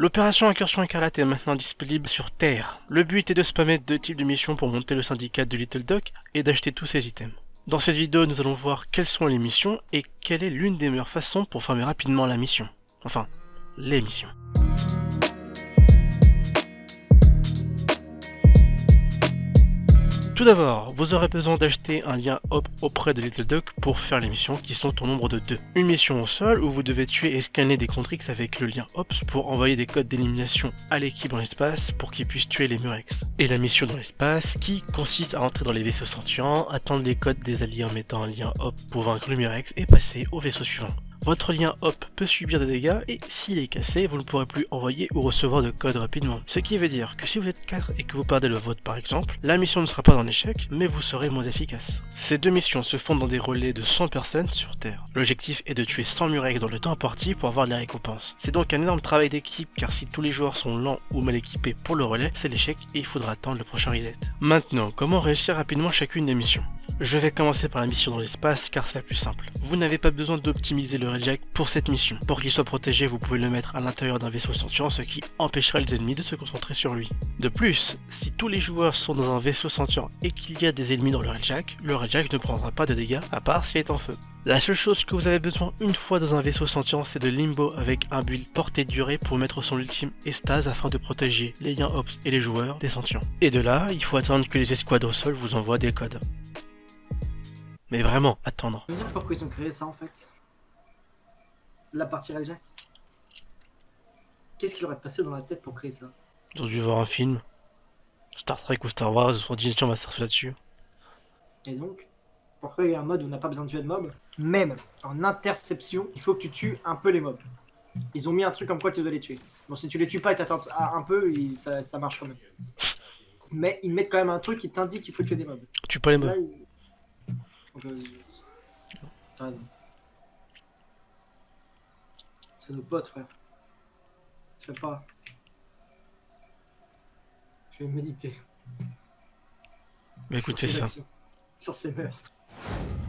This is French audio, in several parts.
L'opération Incursion Écarlate est maintenant disponible sur Terre. Le but est de spammer deux types de missions pour monter le syndicat de Little Duck et d'acheter tous ses items. Dans cette vidéo, nous allons voir quelles sont les missions et quelle est l'une des meilleures façons pour farmer rapidement la mission. Enfin, les missions. Tout d'abord, vous aurez besoin d'acheter un lien hop auprès de Little Duck pour faire les missions qui sont au nombre de deux. Une mission au sol où vous devez tuer et scanner des Contrix avec le lien Ops pour envoyer des codes d'élimination à l'équipe dans l'espace pour qu'ils puissent tuer les Murex. Et la mission dans l'espace qui consiste à entrer dans les vaisseaux sentients, attendre les codes des alliés en mettant un lien hop pour vaincre le Murex et passer au vaisseau suivant. Votre lien hop peut subir des dégâts et s'il est cassé, vous ne pourrez plus envoyer ou recevoir de code rapidement. Ce qui veut dire que si vous êtes 4 et que vous perdez le vote par exemple, la mission ne sera pas en échec, mais vous serez moins efficace. Ces deux missions se font dans des relais de 100 personnes sur Terre. L'objectif est de tuer 100 murex dans le temps imparti pour avoir de la récompense. C'est donc un énorme travail d'équipe car si tous les joueurs sont lents ou mal équipés pour le relais, c'est l'échec et il faudra attendre le prochain reset. Maintenant, comment réussir rapidement chacune des missions? Je vais commencer par la mission dans l'espace car c'est la plus simple. Vous n'avez pas besoin d'optimiser le Redjack pour cette mission. Pour qu'il soit protégé, vous pouvez le mettre à l'intérieur d'un vaisseau sentient, ce qui empêchera les ennemis de se concentrer sur lui. De plus, si tous les joueurs sont dans un vaisseau sentient et qu'il y a des ennemis dans le Redjack, le Redjack ne prendra pas de dégâts à part s'il est en feu. La seule chose que vous avez besoin une fois dans un vaisseau sentient, c'est de Limbo avec un build portée durée pour mettre son ultime estase afin de protéger les liens Ops et les joueurs des sentients. Et de là, il faut attendre que les escouades au sol vous envoient des codes. Mais vraiment, attendre. Je veux dire pourquoi ils ont créé ça en fait? La partie Jack Qu'est-ce qu'il aurait passé dans la tête pour créer ça? Ils ont dû voir un film. Star Trek ou Star Wars, ils se sont dit on va surfer là-dessus. Et donc Pourquoi il y a un mode où on n'a pas besoin de tuer de mobs? Même en interception, il faut que tu tues un peu les mobs. Ils ont mis un truc comme quoi tu dois les tuer. Bon, si tu les tues pas et t'attends un peu, ça, ça, marche quand même. Mais ils mettent quand même un truc qui t'indique qu'il faut tuer des mobs. Tu pas les mobs. C'est nos potes, frère. C'est pas. Je vais méditer. Mais écoutez ça. Sur ces meurtres.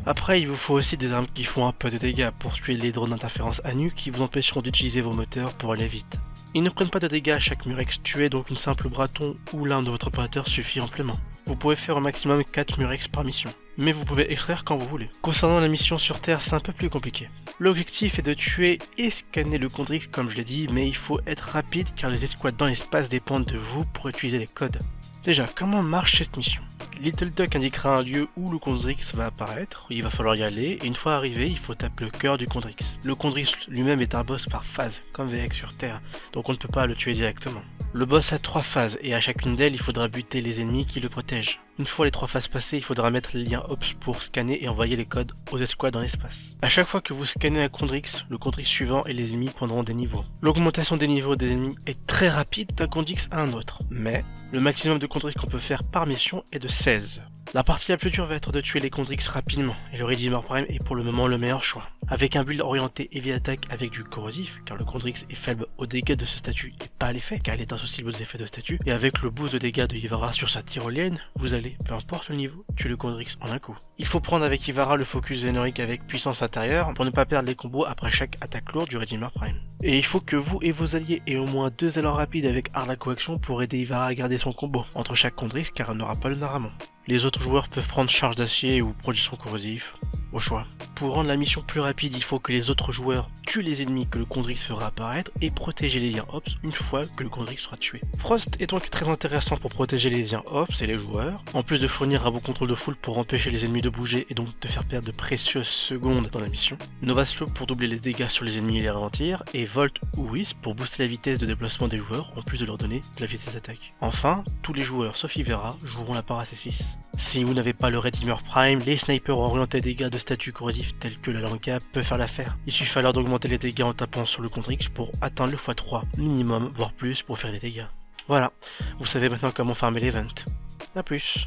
Après, il vous faut aussi des armes qui font un peu de dégâts pour tuer les drones d'interférence à nu qui vous empêcheront d'utiliser vos moteurs pour aller vite. Ils ne prennent pas de dégâts à chaque murex tué, donc une simple braton ou l'un de votre opérateurs suffit amplement. Vous pouvez faire au maximum 4 murex par mission, mais vous pouvez extraire quand vous voulez. Concernant la mission sur Terre, c'est un peu plus compliqué. L'objectif est de tuer et scanner le Condrix comme je l'ai dit, mais il faut être rapide car les escouades dans l'espace dépendent de vous pour utiliser les codes. Déjà, comment marche cette mission? Little Duck indiquera un lieu où le Condrix va apparaître, il va falloir y aller, et une fois arrivé, il faut taper le cœur du Condrix. Le Condrix lui-même est un boss par phase, comme VX sur Terre, donc on ne peut pas le tuer directement. Le boss a trois phases, et à chacune d'elles, il faudra buter les ennemis qui le protègent. Une fois les trois phases passées, il faudra mettre les liens OPS pour scanner et envoyer les codes aux escouades dans l'espace. A chaque fois que vous scannez un Condrix, le Condrix suivant et les ennemis prendront des niveaux. L'augmentation des niveaux des ennemis est très rapide d'un Condrix à un autre, mais le maximum de Condrix qu'on peut faire par mission est de 16. La partie la plus dure va être de tuer les Condrix rapidement, et le Redeemer Prime est pour le moment le meilleur choix. Avec un build orienté heavy attack avec du corrosif, car le Condrix est faible aux dégâts de ce statut et pas à l'effet, car il est insensible aux effets de statut, et avec le boost de dégâts de Ivara sur sa tyrolienne, vous allez, peu importe le niveau, tuer le Condrix en un coup. Il faut prendre avec Ivara le focus Zénoric avec puissance intérieure pour ne pas perdre les combos après chaque attaque lourde du Redeemer Prime. Et il faut que vous et vos alliés aient au moins deux élans rapides avec Arla Coaction pour aider Ivara à garder son combo entre chaque Condrix car elle n'aura pas le Naramon. Les autres joueurs peuvent prendre charge d'acier ou production corrosif, au choix. Pour rendre la mission plus rapide, il faut que les autres joueurs tuent les ennemis que le Condrix fera apparaître et protéger les liens Ops une fois que le Condrix sera tué. Frost est donc très intéressant pour protéger les liens Ops et les joueurs, en plus de fournir un bon contrôle de foule pour empêcher les ennemis de bouger et donc de faire perdre de précieuses secondes dans la mission. Nova Slow pour doubler les dégâts sur les ennemis et les ralentir, et Volt ou Wisp pour booster la vitesse de déplacement des joueurs en plus de leur donner de la vitesse d'attaque. Enfin, tous les joueurs sauf Ivera joueront la part à 6 Si vous n'avez pas le Redeemer Prime, les snipers orientés dégâts de statut corrosif tels que la Lanka peuvent faire l'affaire. Il suffit alors d'augmenter les dégâts en tapant sur le Contrix pour atteindre le x3 minimum, voire plus pour faire des dégâts. Voilà, vous savez maintenant comment farmer l'event. A plus